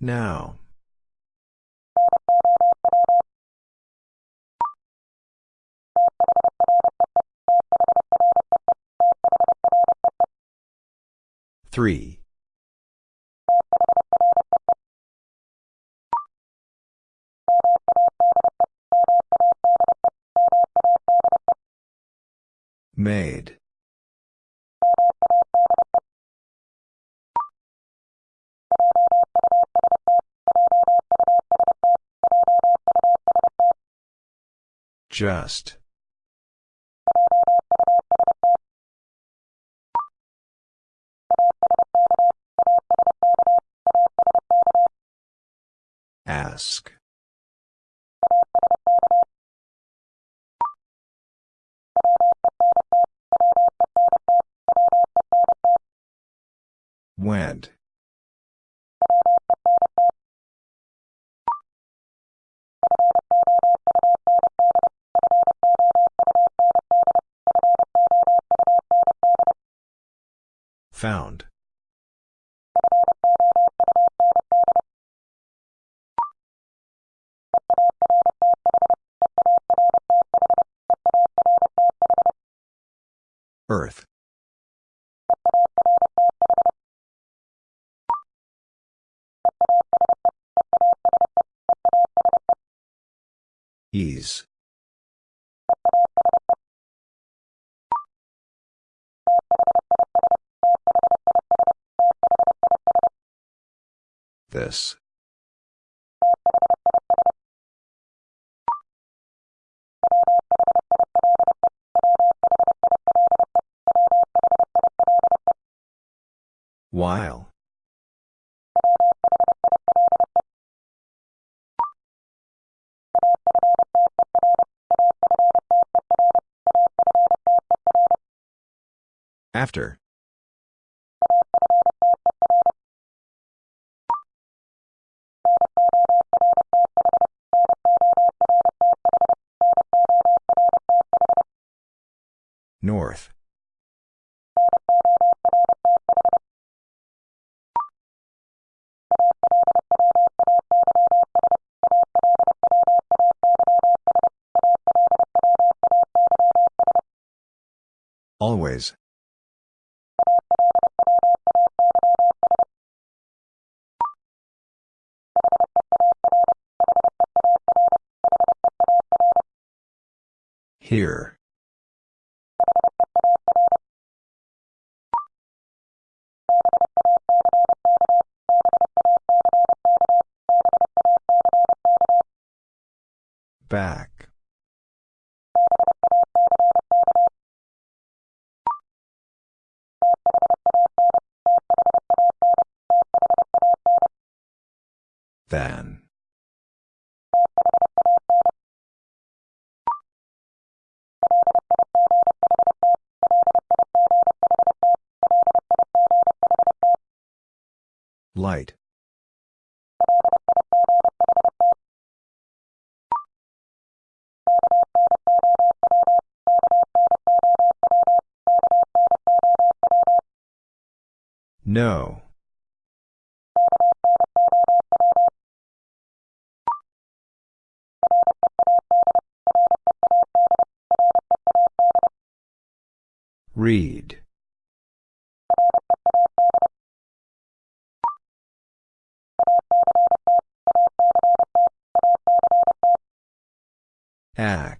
Now. Three. Made. Just. Ask. Went. Found. Earth. Ease. While. After. North. Always. Here. Back. Than. Light. No. Read. Act.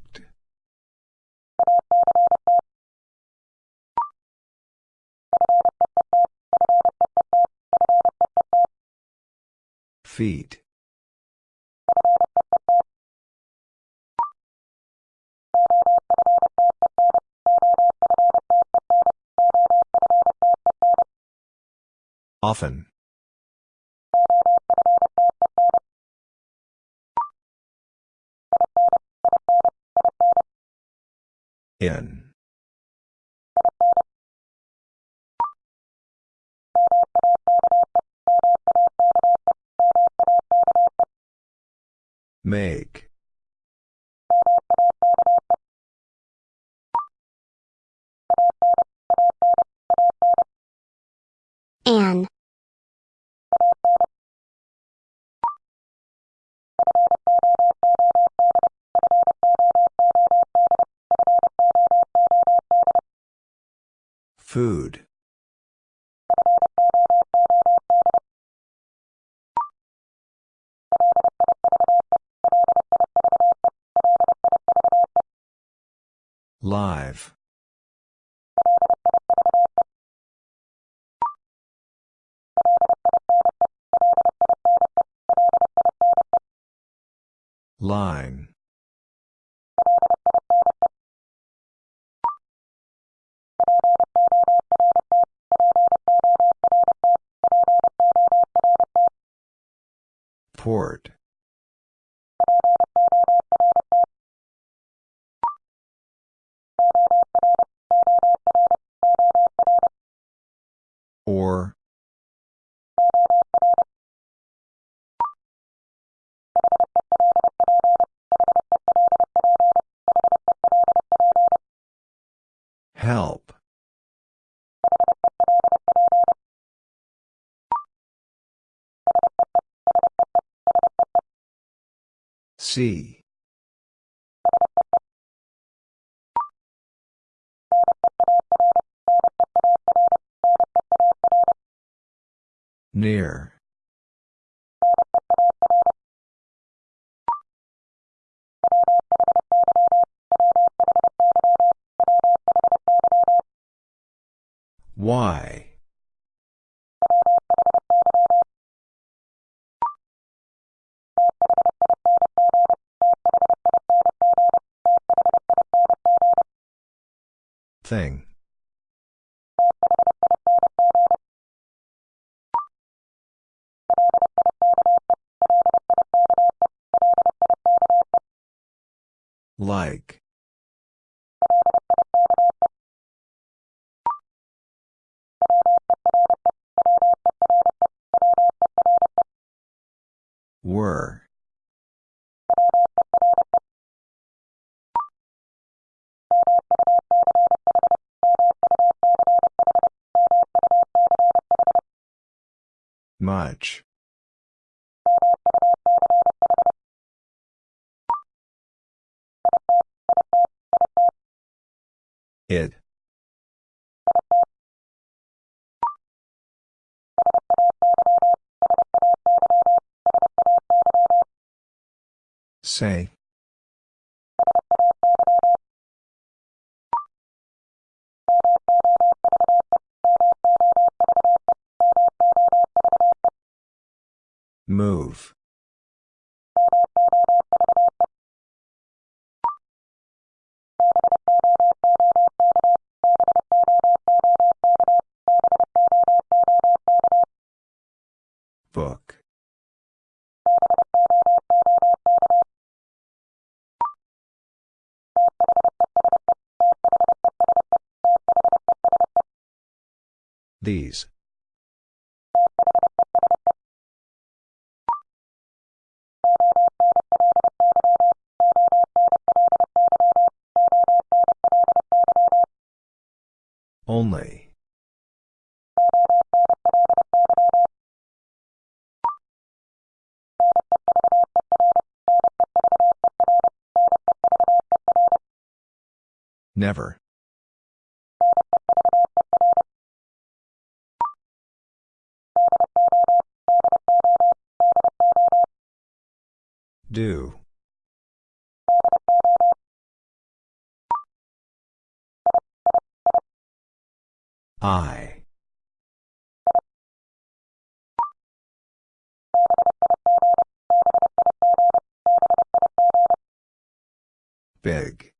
Feet. Often. In. Make. An. Food. Live. Line. Port. Or. Help. See. Near. Why? Thing. Like. Were. Much. It. Say. Move. Book. These. Only. Never. Do. I. Big.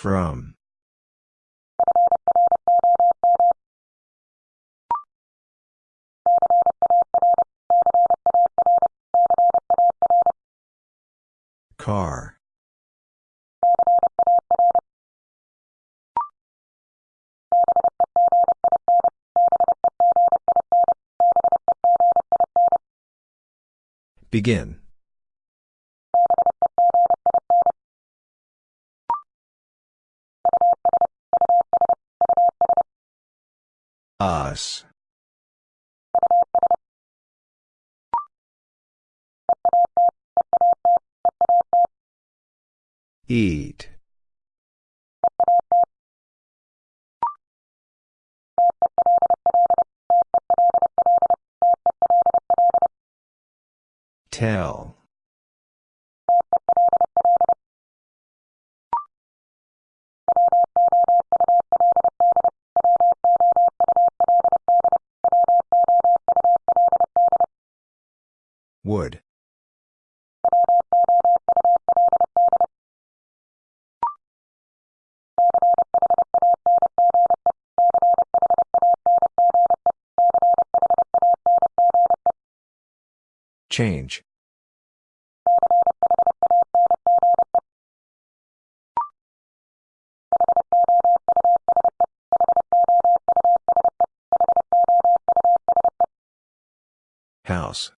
From. Car. Begin. Us. Eat. Tell. Wood. Change. House.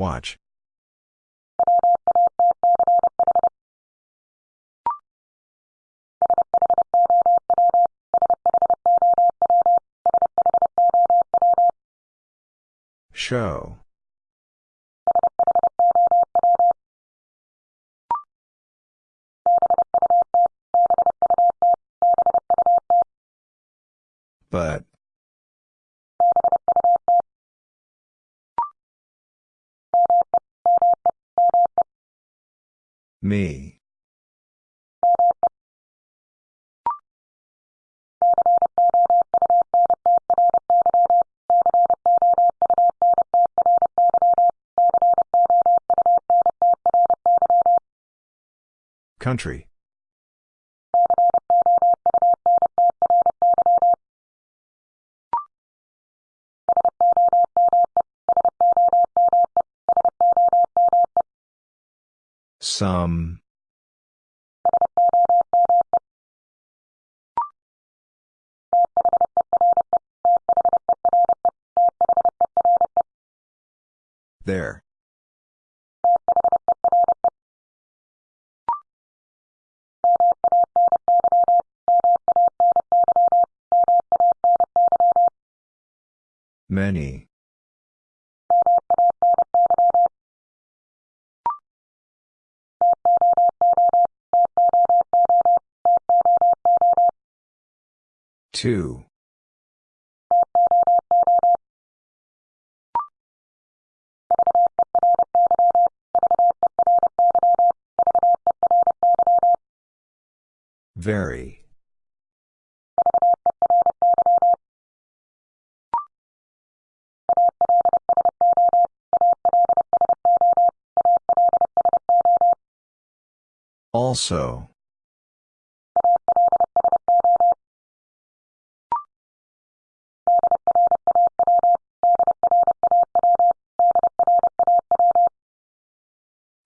Watch. Show. Country. Some. There. Many. Two. Very. Also.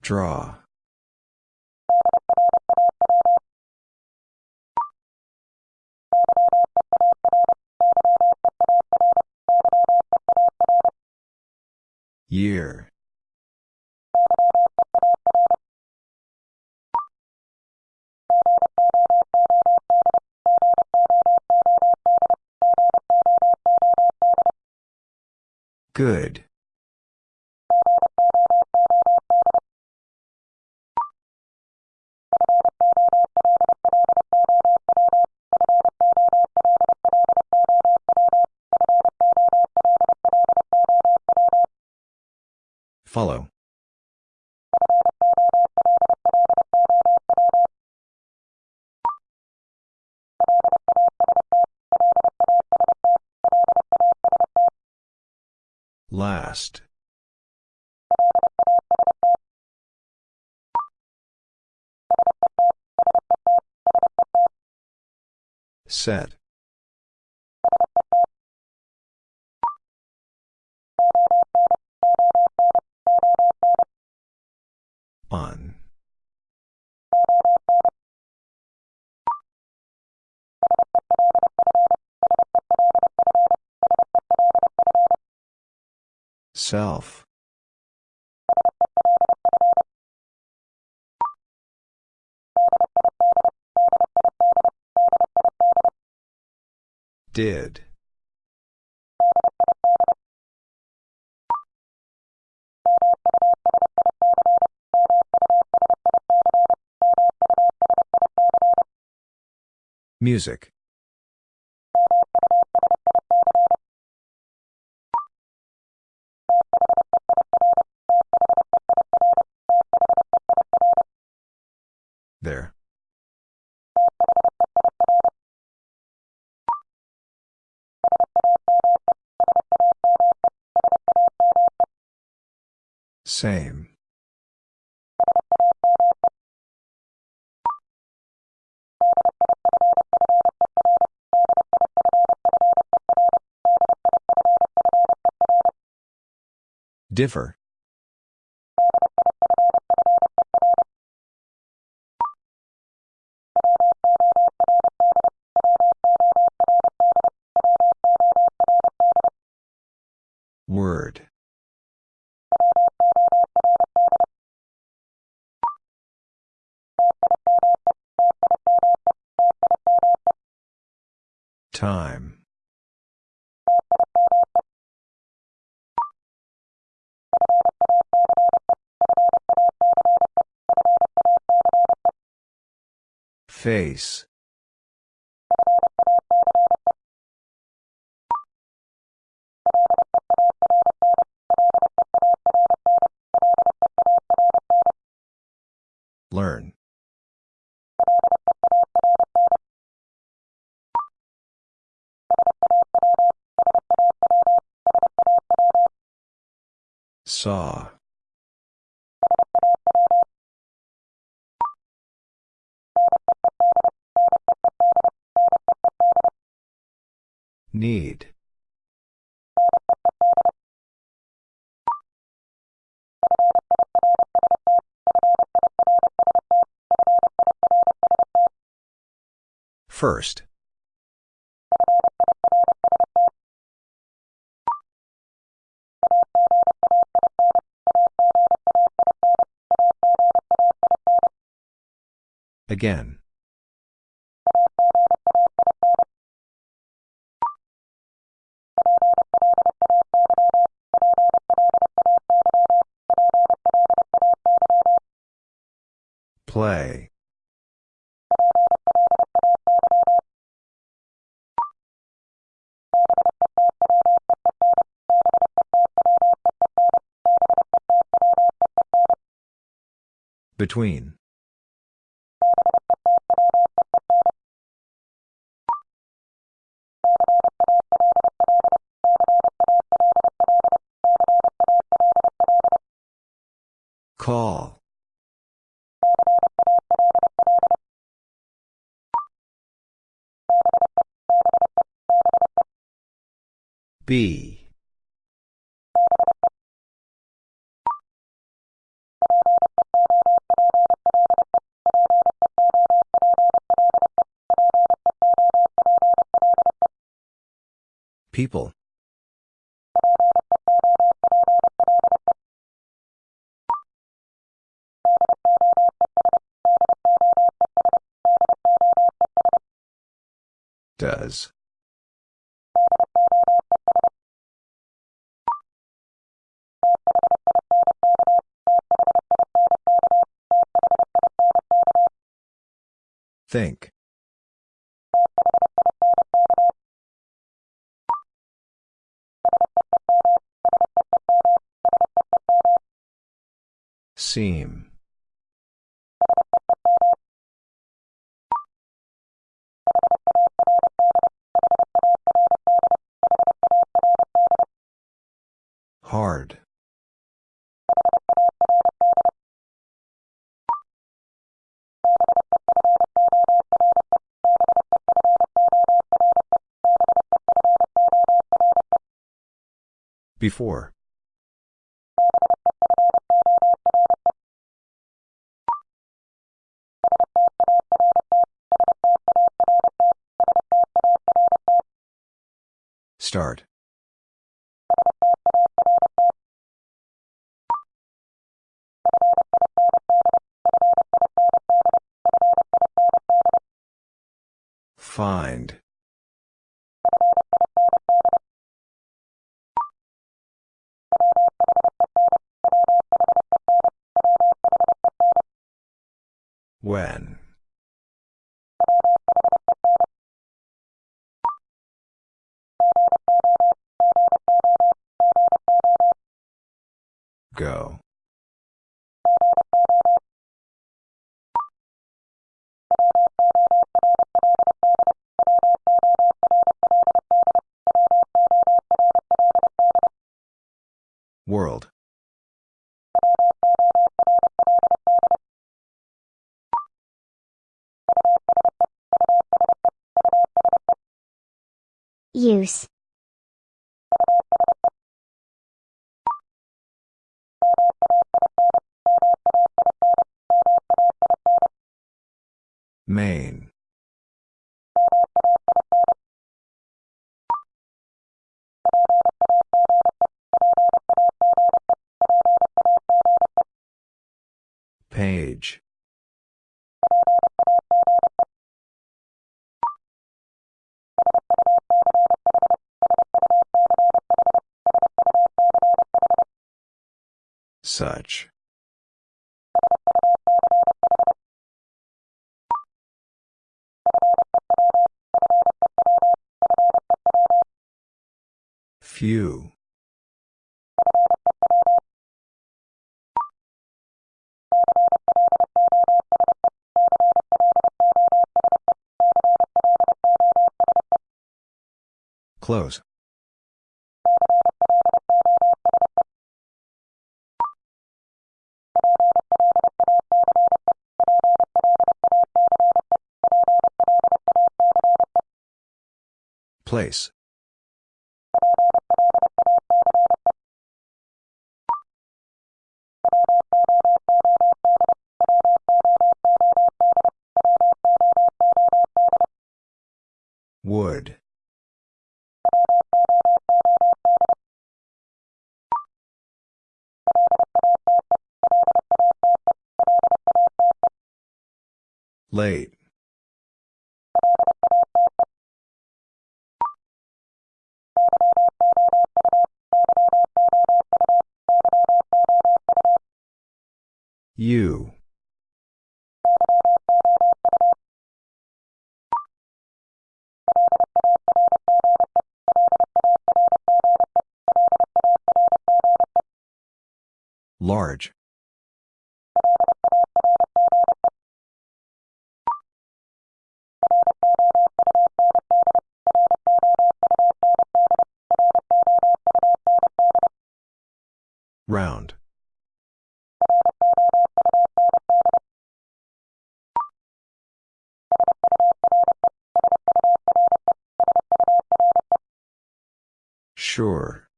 Draw. Year. Good. Follow. Last. Set. Self. Did. Music. Differ. Word. Time. Face. Learn. Saw. Need. First. Again. Play. Between. Call. B. People. Does. Think. Seam. Before. Start. Find. When. Go. World. Use. Main. Such. Few. Close. Place. Wood. Late. You. Large. Round. Sure.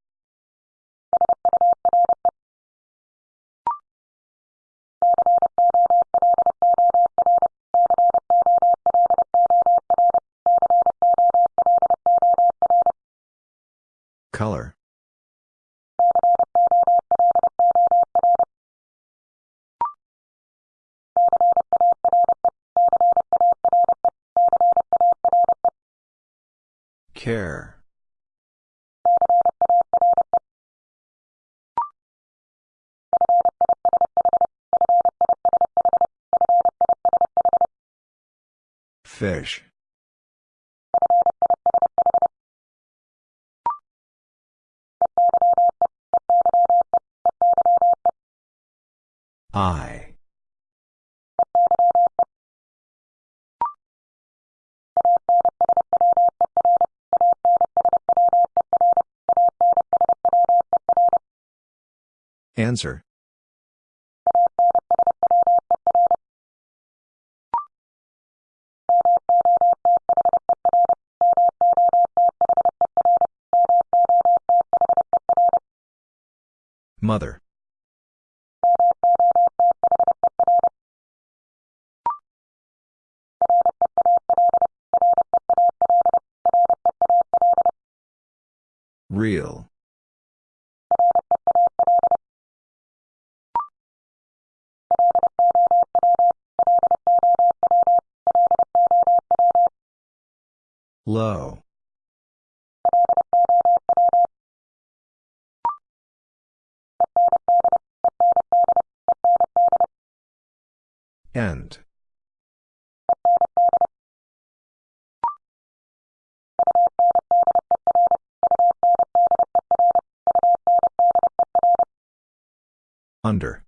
Color. Care. Fish. I. Answer. Mother. Real. Low. End. Under.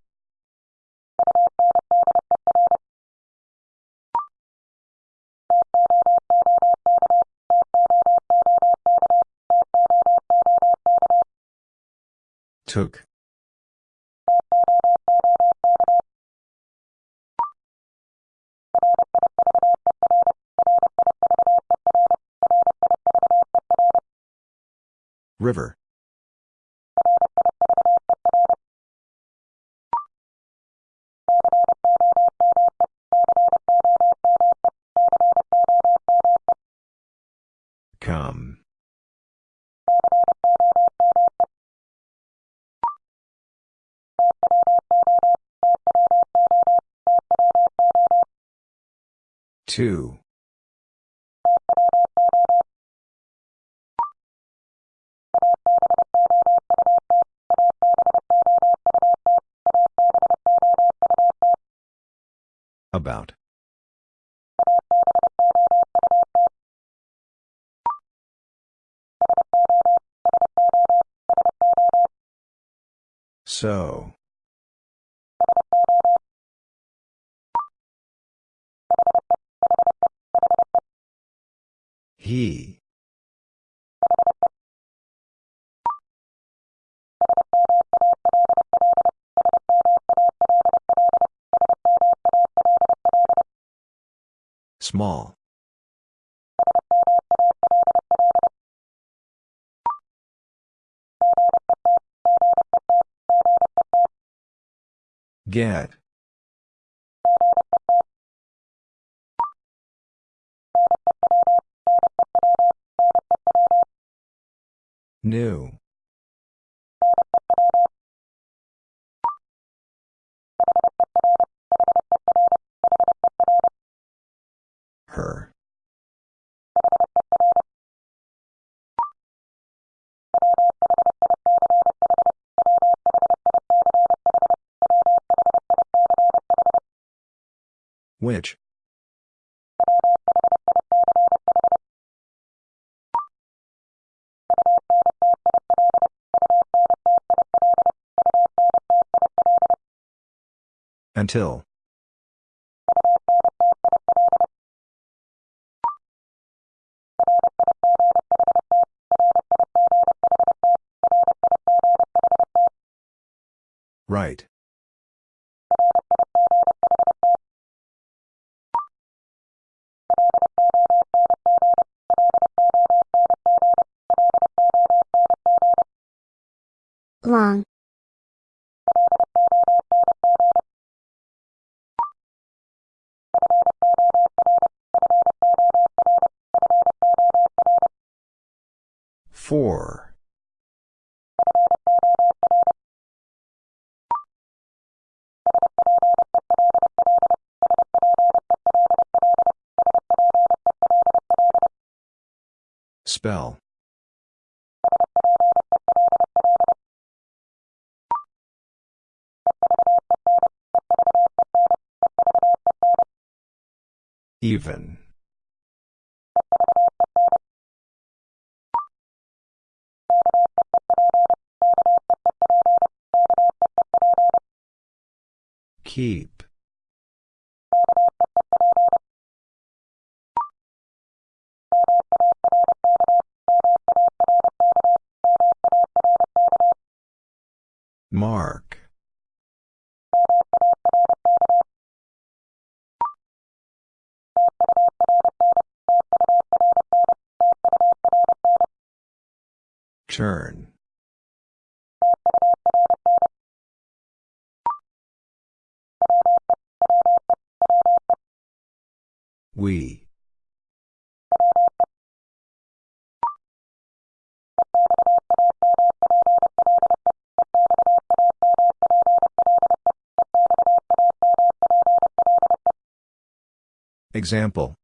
Took. River. Come. Two. About. So. Small. Get. New. Which? Until. Right. Long, Four. Spell. Even. Keep. Mark. Turn. We. Example.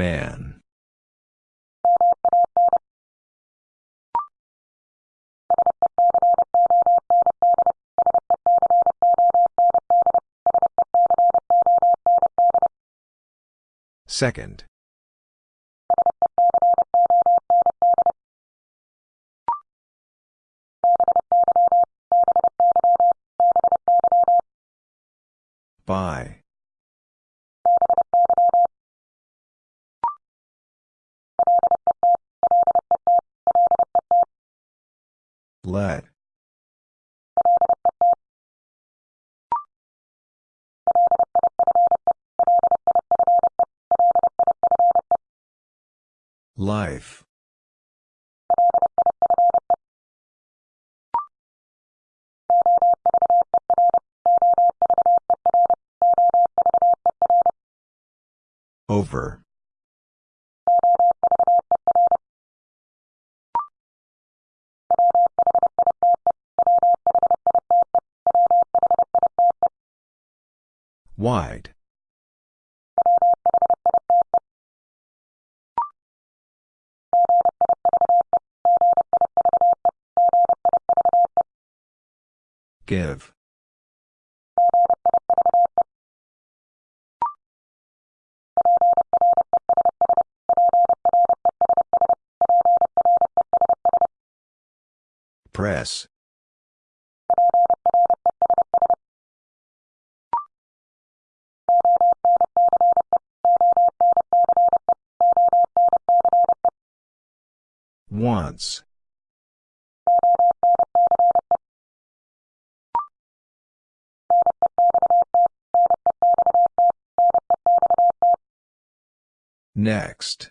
Man. Second. Life. Over. Wide. Give. Press. Once. Next.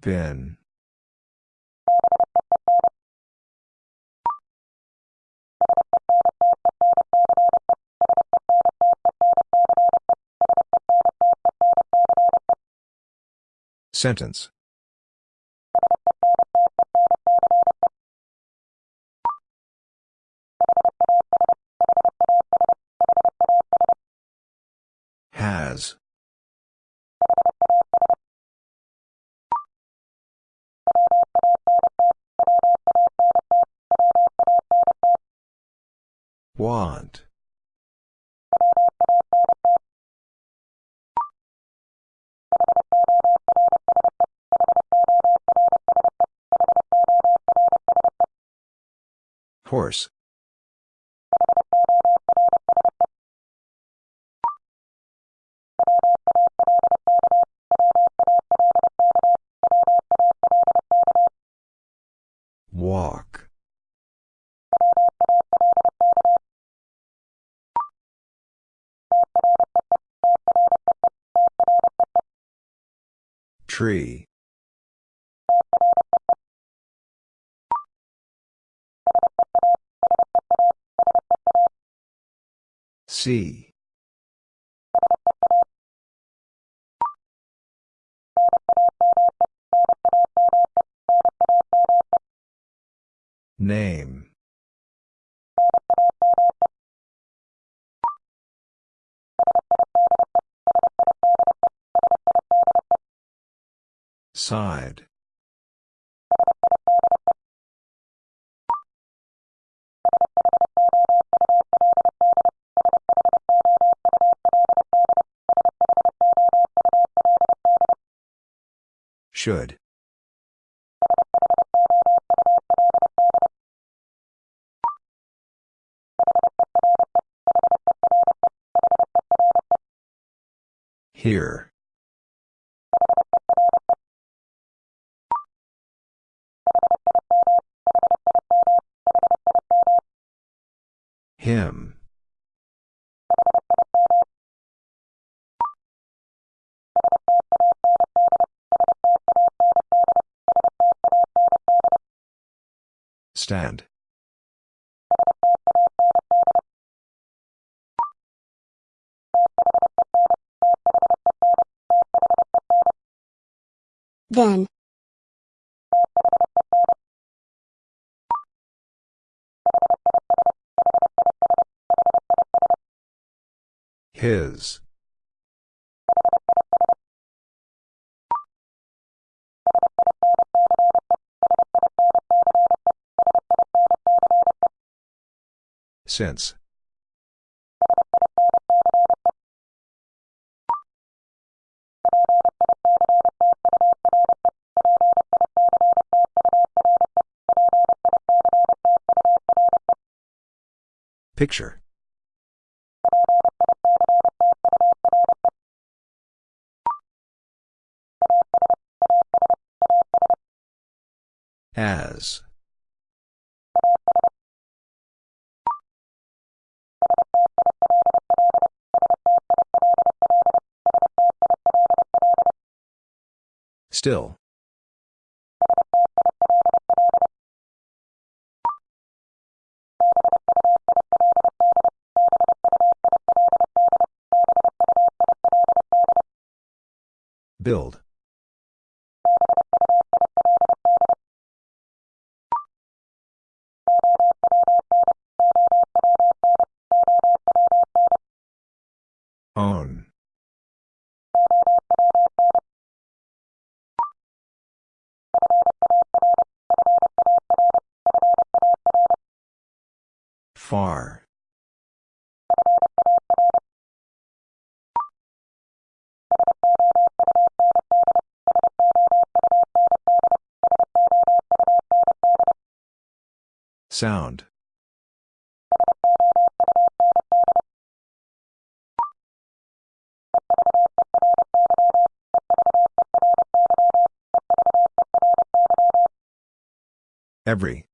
Bin. Sentence. Walk. Tree. See. Name. Side. Should. Here. Him. Stand. again. His. Since. Picture. As. Still. Build. Sound. Every.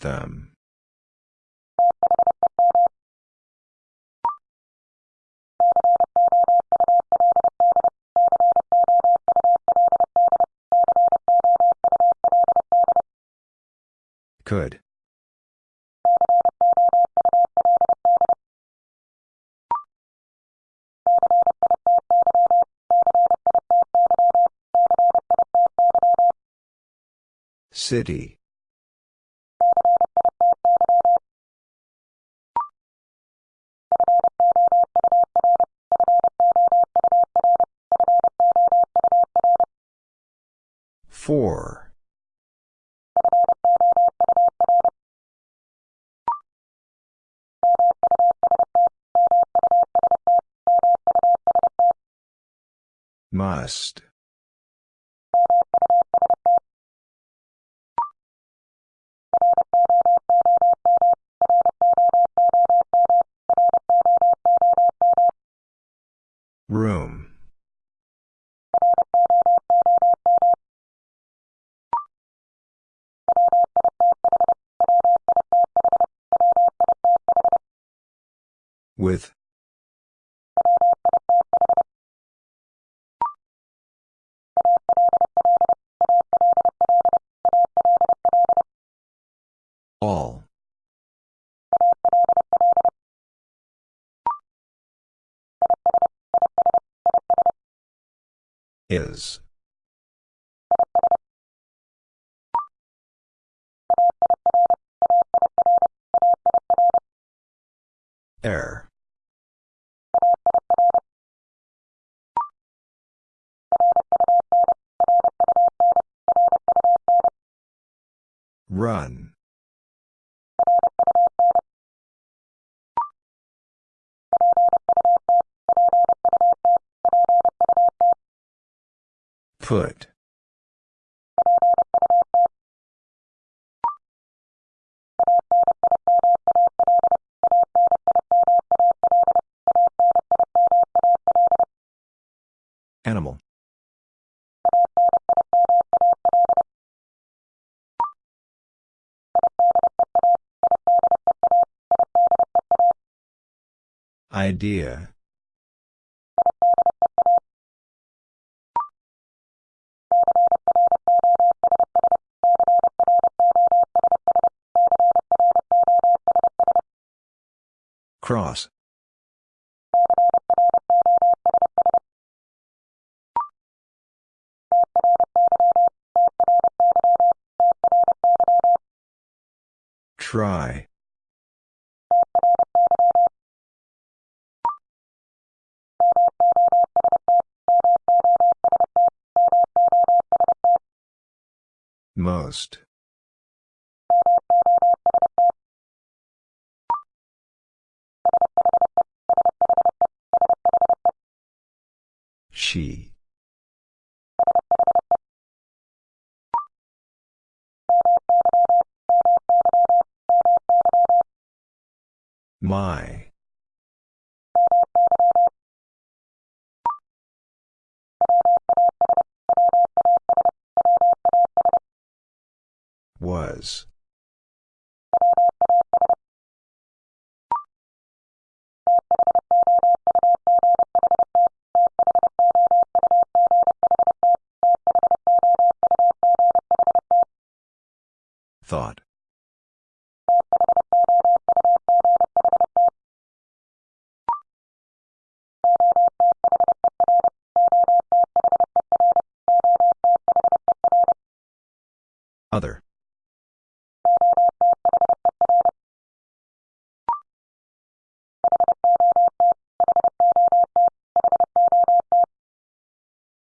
Them. Could. City. Room. With. Is. Air. Run. Put. Animal. Idea. Cross. Try. Most. She. My. Was. Thought. Other.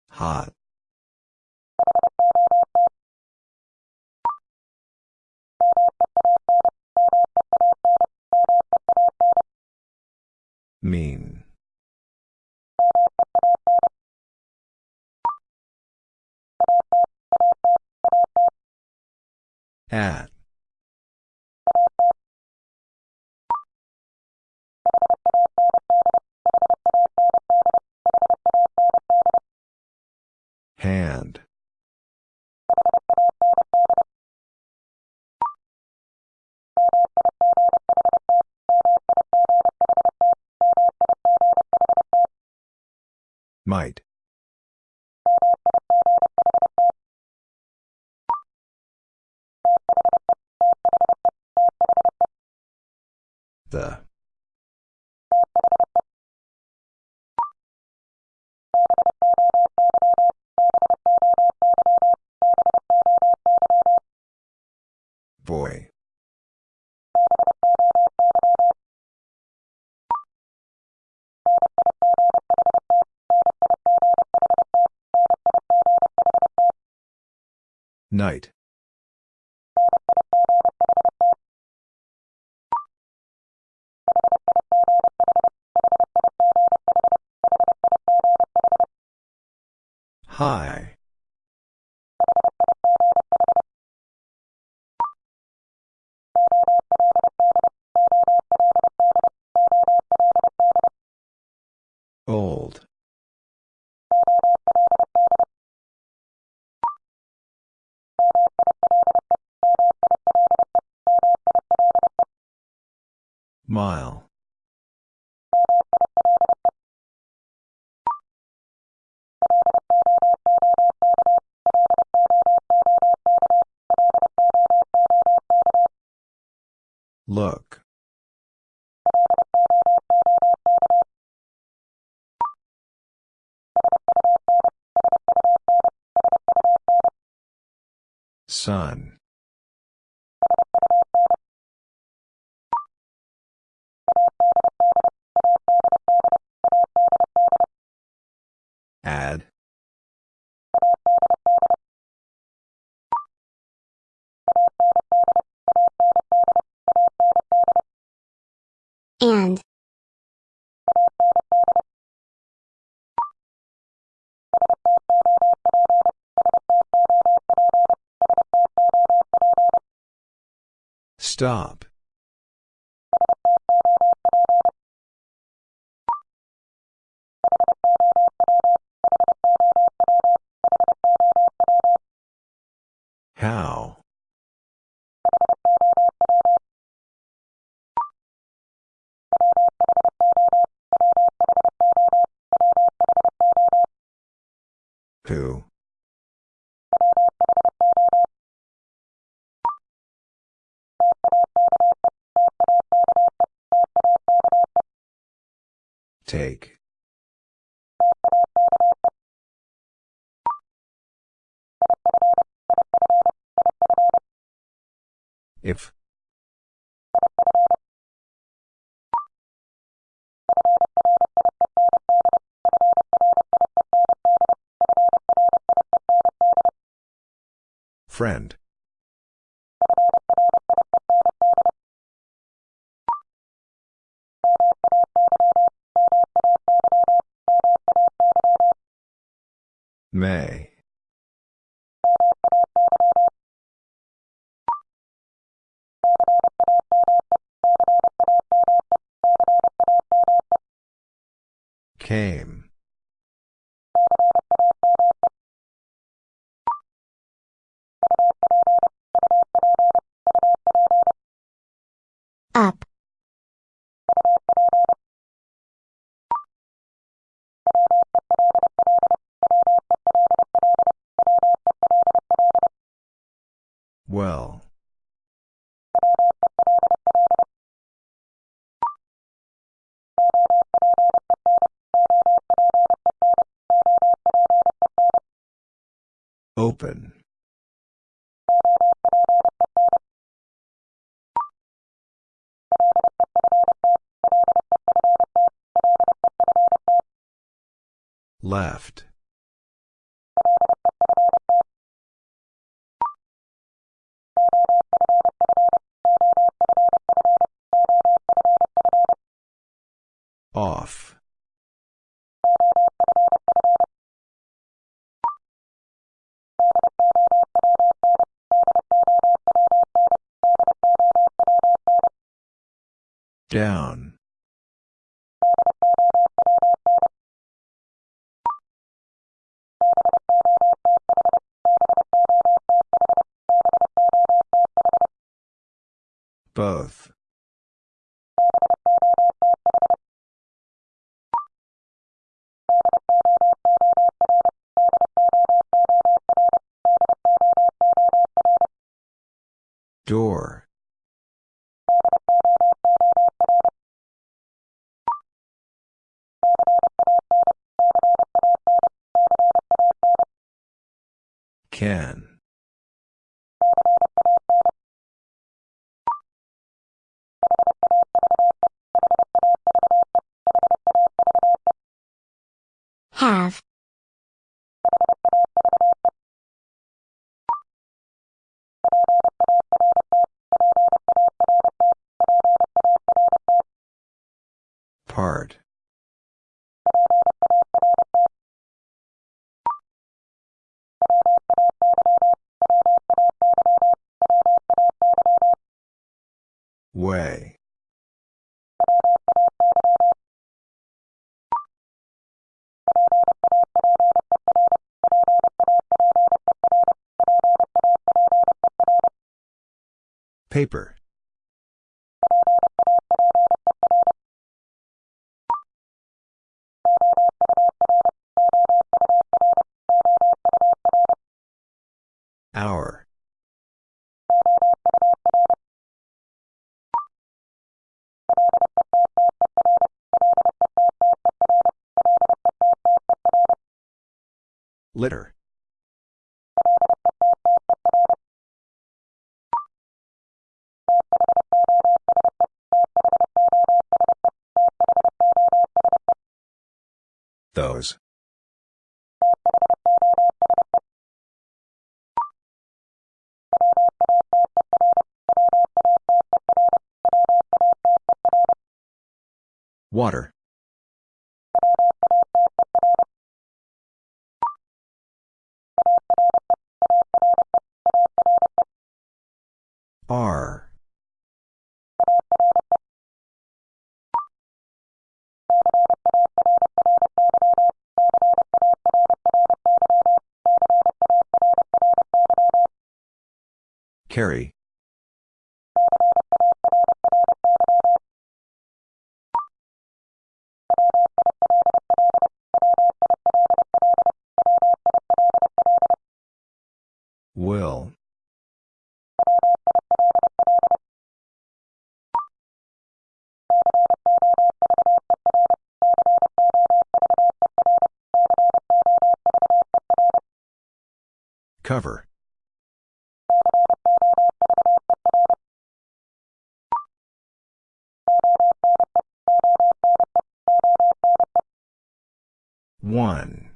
Hot. Night. High. Sun. Stop. How? Who? Take. If. Friend. May. Well. Open. Left. Off. Down. Both. Door. Can. Paper. Hour. Litter. Water. R. Carry. One.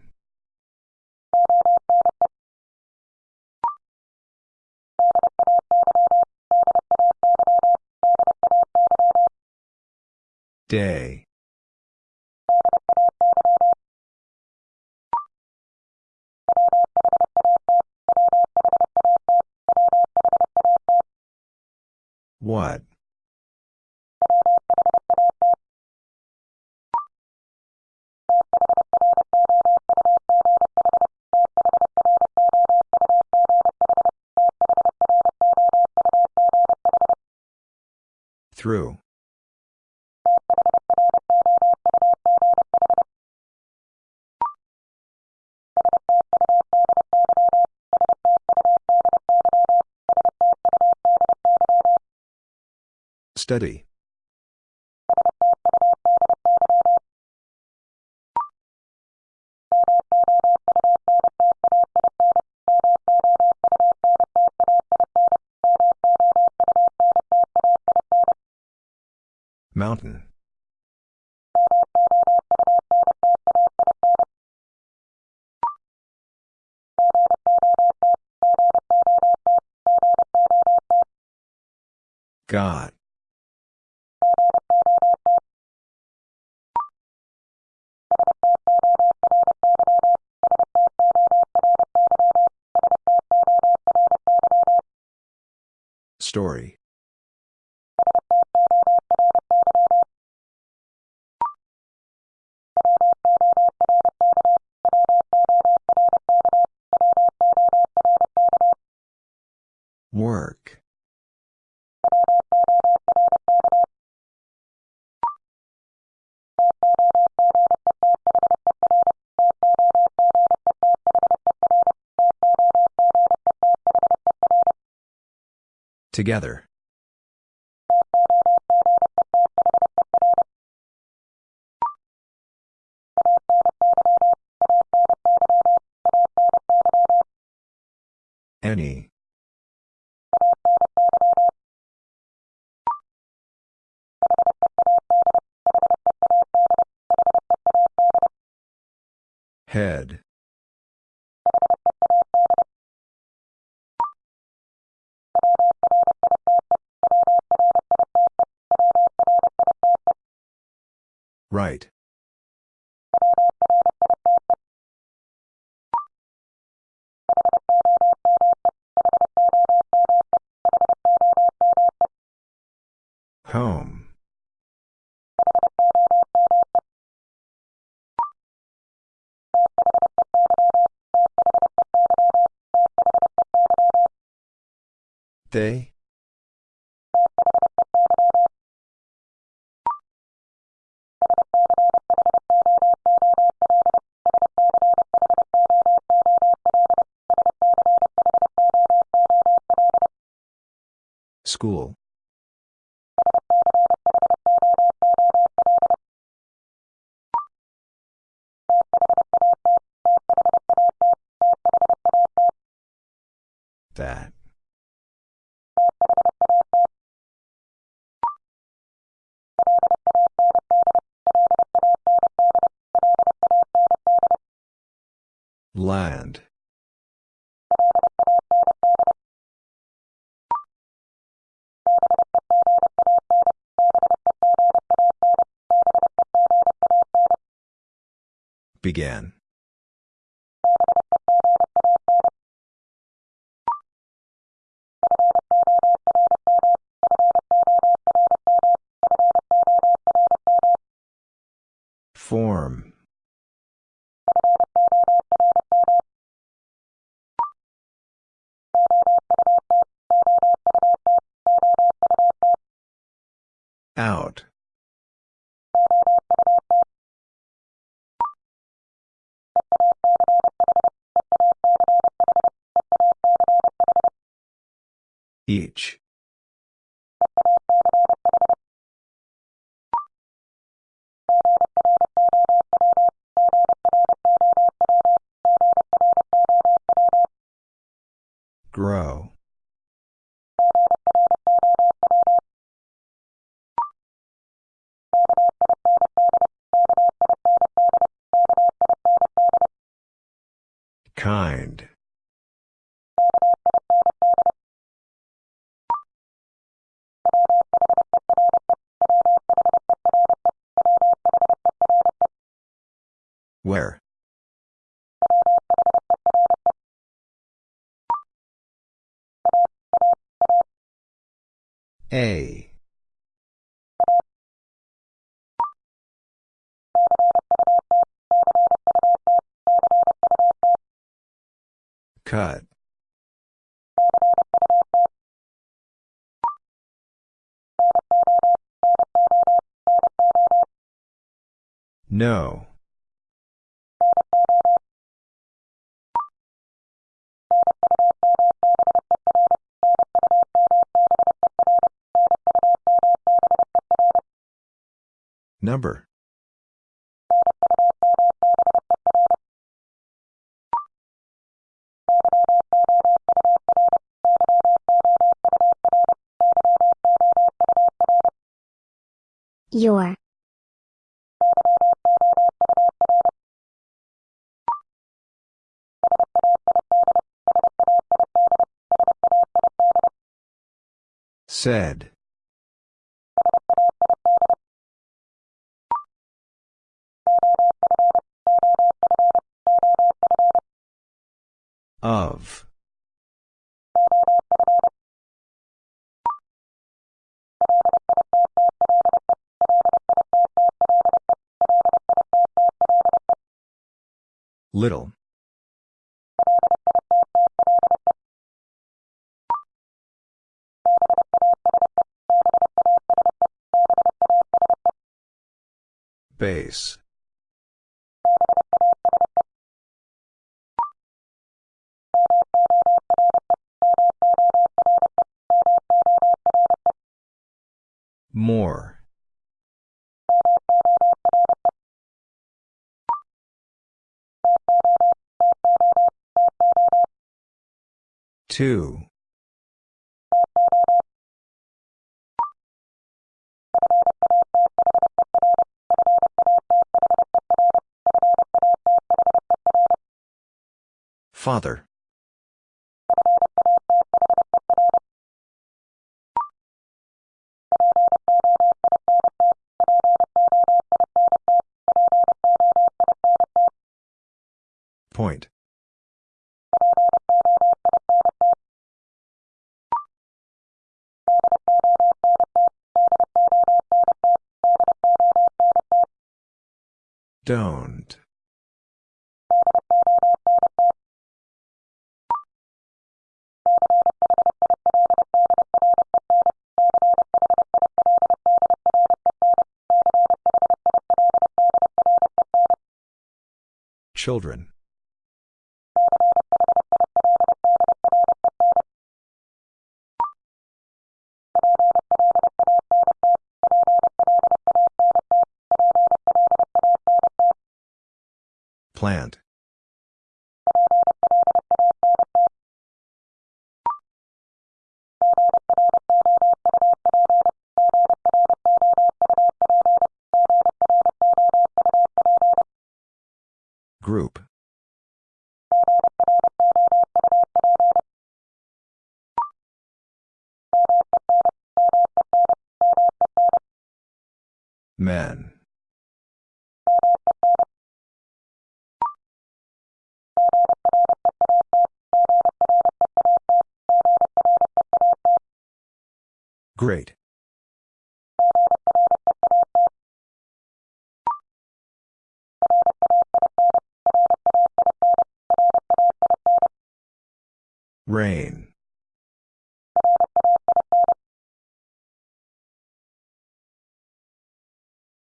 Day. What? Through. Study. Mountain. God. Story. Together. Any. Head. Right. Home. They? School. That. Land. Began. Form. Out. Each. Grow. A. Cut. No. Number. Your. Said. Of. Little. Base. More. Two. Father. Point. Don't. Children. Plant.